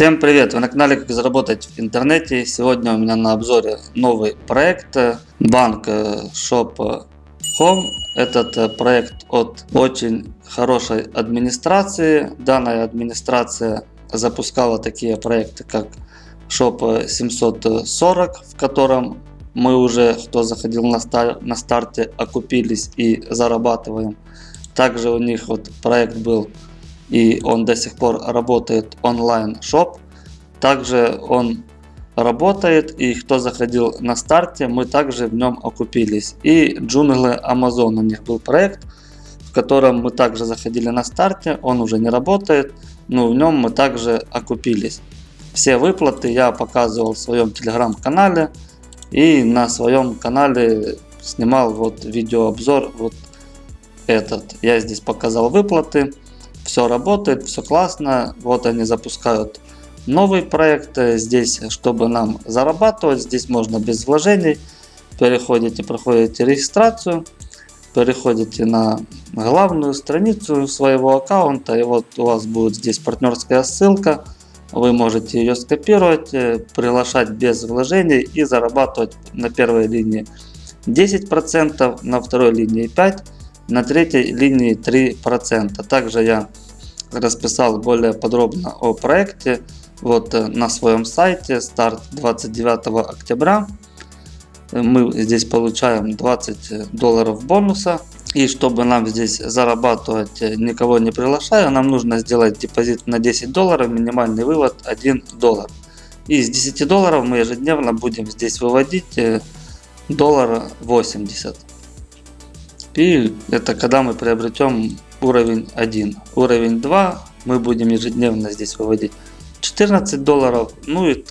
Всем привет! Вы на канале Как заработать в интернете. Сегодня у меня на обзоре новый проект банк Shop Home. Этот проект от очень хорошей администрации. Данная администрация запускала такие проекты как Shop 740, в котором мы уже, кто заходил на, стар, на старте, окупились и зарабатываем. Также у них вот проект был и он до сих пор работает онлайн шоп. Также он работает и кто заходил на старте, мы также в нем окупились. И джунглы Amazon у них был проект, в котором мы также заходили на старте, он уже не работает, но в нем мы также окупились. Все выплаты я показывал в своем телеграм-канале и на своем канале снимал вот видеообзор вот этот. Я здесь показал выплаты все работает, все классно. Вот они запускают новый проект. Здесь, чтобы нам зарабатывать, здесь можно без вложений. Переходите, проходите регистрацию, переходите на главную страницу своего аккаунта. И вот у вас будет здесь партнерская ссылка. Вы можете ее скопировать, э, приглашать без вложений и зарабатывать на первой линии 10%, на второй линии 5%, на третьей линии 3%. Также я расписал более подробно о проекте вот э, на своем сайте. Старт 29 октября. Мы здесь получаем 20 долларов бонуса. И чтобы нам здесь зарабатывать э, никого не приглашая нам нужно сделать депозит на 10 долларов минимальный вывод 1 доллар. И с 10 долларов мы ежедневно будем здесь выводить э, доллара 80 и это когда мы приобретем уровень 1. Уровень 2 мы будем ежедневно здесь выводить 14 долларов. Ну и,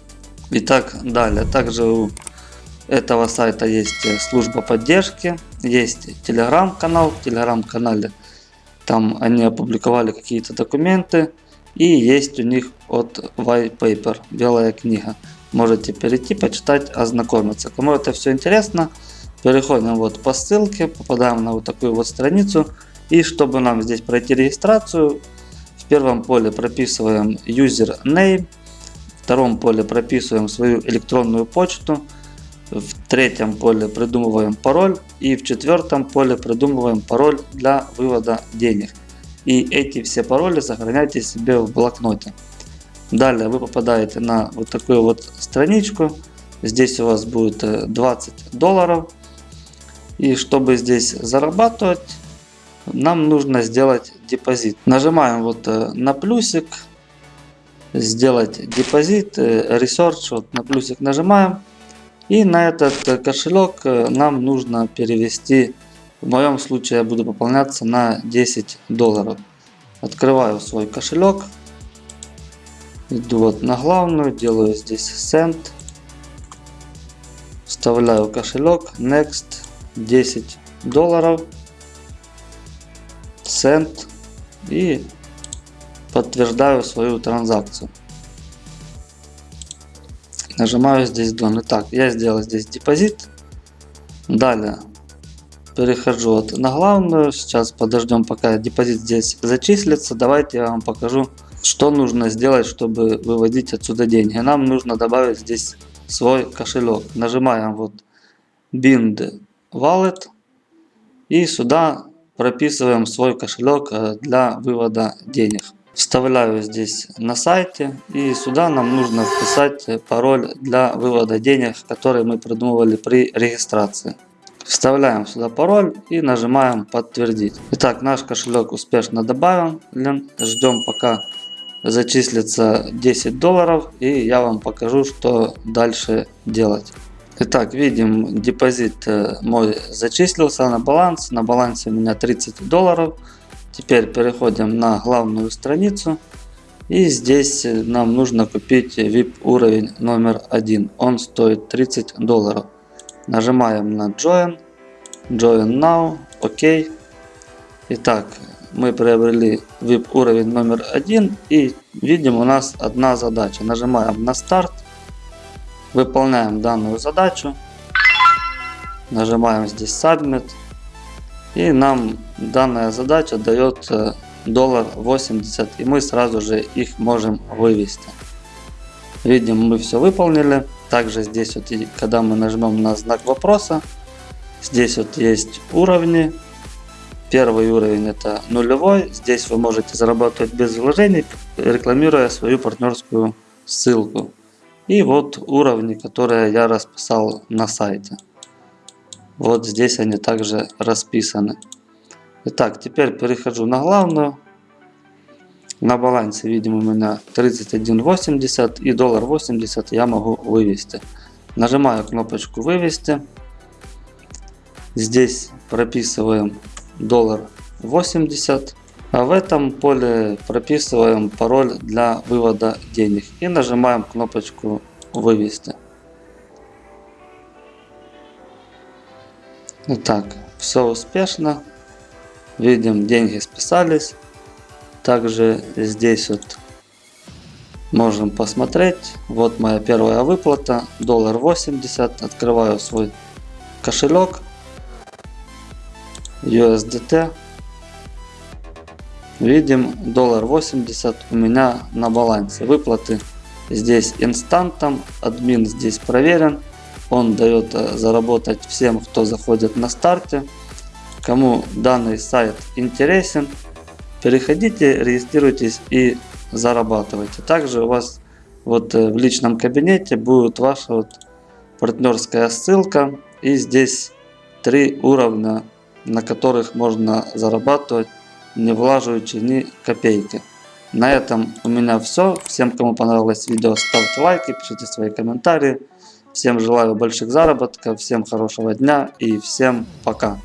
и так далее. Также у этого сайта есть э, служба поддержки, есть телеграм-канал. В телеграм-канале там они опубликовали какие-то документы. И есть у них от white paper, белая книга. Можете перейти, почитать, ознакомиться. Кому это все интересно, переходим вот по ссылке, попадаем на вот такую вот страницу. И чтобы нам здесь пройти регистрацию, в первом поле прописываем username, в втором поле прописываем свою электронную почту, в третьем поле придумываем пароль и в четвертом поле придумываем пароль для вывода денег. И эти все пароли сохраняйте себе в блокноте. Далее вы попадаете на вот такую вот страничку. Здесь у вас будет 20 долларов. И чтобы здесь зарабатывать, нам нужно сделать депозит. Нажимаем вот э, на плюсик, сделать депозит, э, research, вот на плюсик нажимаем. И на этот э, кошелек нам нужно перевести, в моем случае я буду пополняться на 10 долларов. Открываю свой кошелек, иду вот на главную, делаю здесь send, вставляю кошелек, next, 10 долларов Send и подтверждаю свою транзакцию. Нажимаю здесь Done. Итак, я сделал здесь депозит. Далее перехожу вот на главную. Сейчас подождем, пока депозит здесь зачислится. Давайте я вам покажу, что нужно сделать, чтобы выводить отсюда деньги. Нам нужно добавить здесь свой кошелек. Нажимаем вот Bind Wallet. И сюда прописываем свой кошелек э, для вывода денег. Вставляю здесь на сайте и сюда нам нужно вписать пароль для вывода денег, который мы придумывали при регистрации. Вставляем сюда пароль и нажимаем подтвердить. Итак, наш кошелек успешно добавлен. Ждем пока зачислится 10 долларов и я вам покажу, что дальше делать. Итак, видим, депозит э, мой зачислился на баланс. На балансе у меня 30 долларов. Теперь переходим на главную страницу. И здесь э, нам нужно купить VIP уровень номер один. Он стоит 30 долларов. Нажимаем на Join. Join Now. ОК. Итак, мы приобрели VIP уровень номер один. И видим у нас одна задача. Нажимаем на старт. Выполняем данную задачу. Нажимаем здесь Submit. И нам данная задача дает э, доллар 80 и мы сразу же их можем вывести. Видим, мы все выполнили. Также здесь вот, когда мы нажмем на знак вопроса, здесь вот есть уровни. Первый уровень это нулевой. Здесь вы можете зарабатывать без вложений, рекламируя свою партнерскую ссылку. И вот уровни, которые я расписал на сайте. Вот здесь они также расписаны. Итак, теперь перехожу на главную. На балансе, видим, у меня 31.80 и доллар 80 я могу вывести. Нажимаю кнопочку вывести. Здесь прописываем доллар 80. А в этом поле прописываем пароль для вывода денег. И нажимаем кнопочку вывести. Итак, все успешно. Видим, деньги списались. Также здесь вот можем посмотреть. Вот моя первая выплата. Доллар 80. Открываю свой кошелек. USDT. Видим доллар 80 у меня на балансе. Выплаты здесь инстантом. Админ здесь проверен. Он дает э, заработать всем, кто заходит на старте. Кому данный сайт интересен, переходите, регистрируйтесь и зарабатывайте. Также у вас вот э, в личном кабинете будет ваша вот партнерская ссылка. И здесь три уровня, на которых можно зарабатывать, не влаживаючи ни копейки. На этом у меня все. Всем, кому понравилось видео, ставьте лайки, пишите свои комментарии. Всем желаю больших заработков, всем хорошего дня и всем пока.